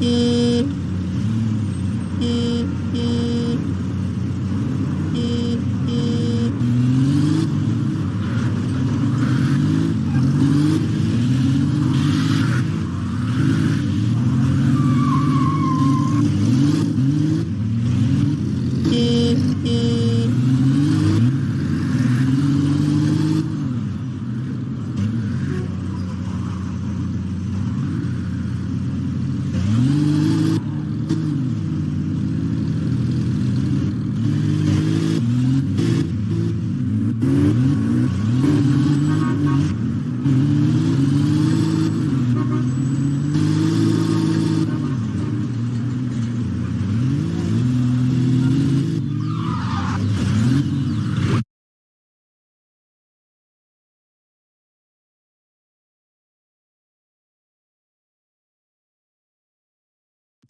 E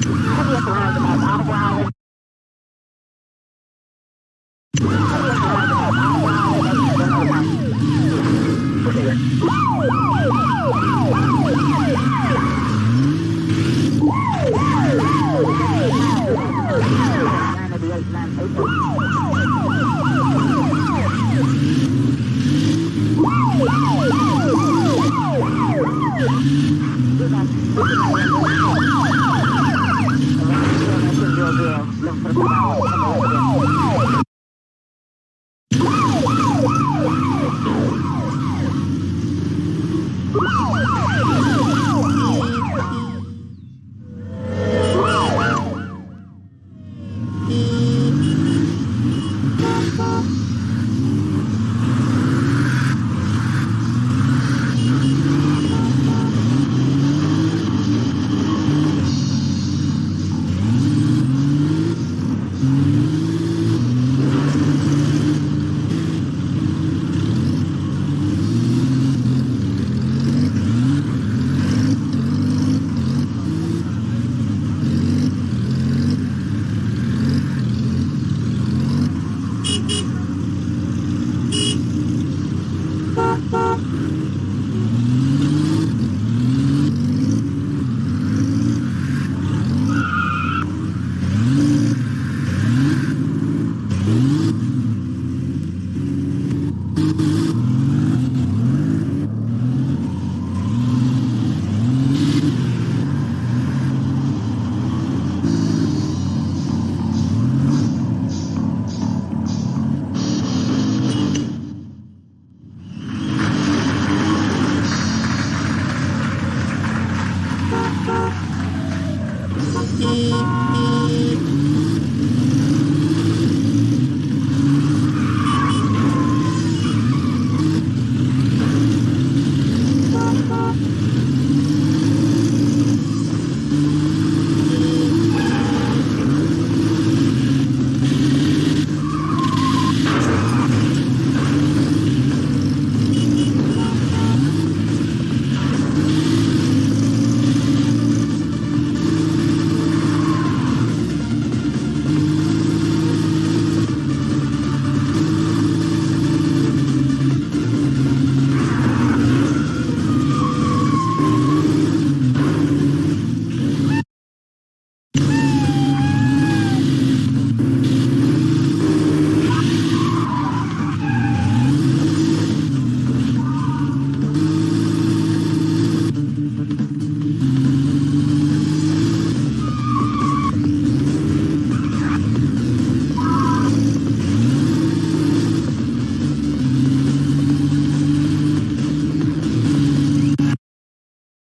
Wow! Wow! 一